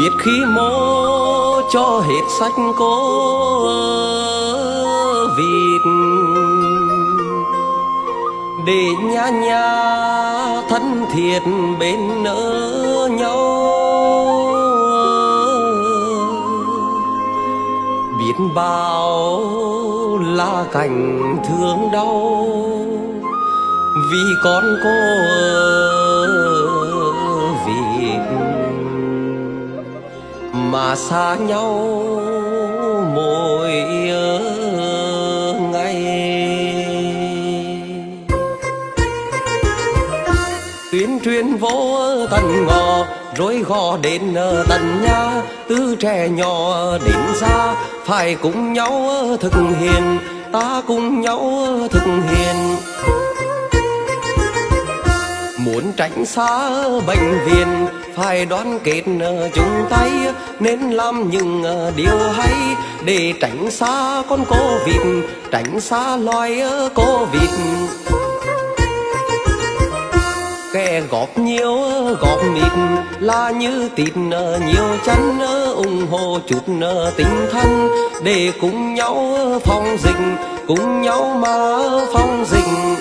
biết khi mô cho hết sách cô vịt. Để nhà nhà thân thiệt bên nỡ nhau. Biết bao là cảnh thương đau. Vì con cô vịt mà xa nhau, mỗi ngày. Tuyên truyền vô tận ngò rồi gò đến tận nhà. Từ trẻ nhỏ đến xa phải cùng nhau thực hiện, ta cùng nhau thực hiện. Muốn tránh xa bệnh viện phải đoán kết ờ, chung tay, nên làm những ờ, điều hay. Để tránh xa con cô vịt, tránh xa loài ờ, cô vịt. Kẻ góp nhiều góp mịt, là như tịt nhiều chân ủng hộ chút tinh thần. Để cùng nhau phòng dịch, cùng nhau mà phòng dịch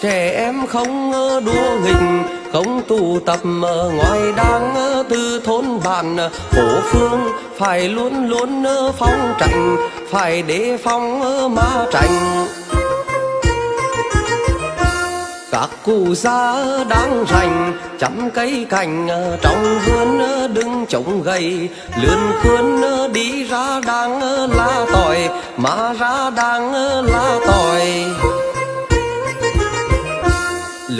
trẻ em không đua nghịch, không tụ tập ờ, ngoài đang từ thôn bản. Phố phương phải luôn luôn ờ, phong tránh phải đề phòng ờ, ma tránh các cụ già đang rành chăm cây cành trong vườn đứng trống gầy. Lươn khươn đi ra đang la tỏi, mà ra đang la tỏi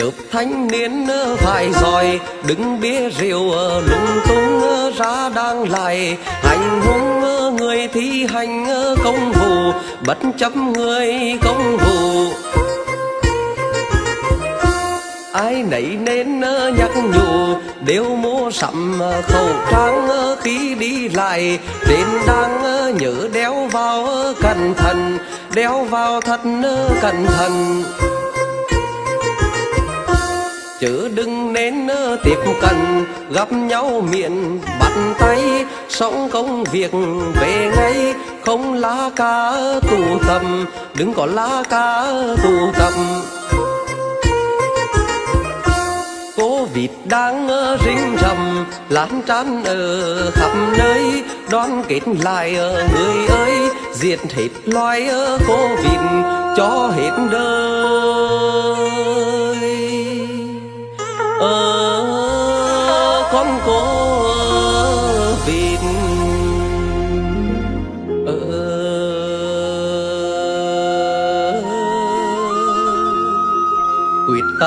lớp thanh niên ờ, phải giỏi, đứng bia rượu ờ, lung tung ờ, ra đang lại. Hành hung người thi hành công vụ, bất chấp người công vụ. Ai nấy nên nhắc nhủ, đều mua sắm khẩu trang khi đi lại. Trên đang nhớ đeo vào cẩn thận, đeo vào thật cẩn thận chớ đừng nên tiếp cận. Gặp nhau miệng, bắt tay xong công việc về ngay. Không lá cá tụ tầm, đừng có lá cá tụ tầm. Cô vịt đang rinh rầm lan tràn ở khắp nơi. Đoán kết lại người ơi diệt hết loài cô vịt, cho hết đời.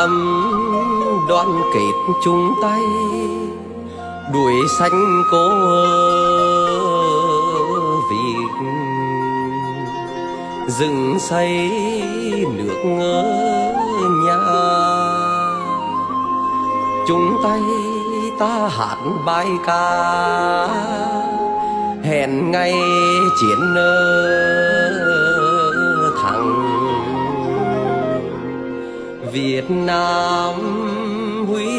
Tâm đoàn kết chung tay, đuổi sanh cô vịt dựng xây nước nhà, chung tay ta hát bài ca. Hẹn ngày chiến nơi Việt Nam huy